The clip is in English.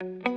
Bye.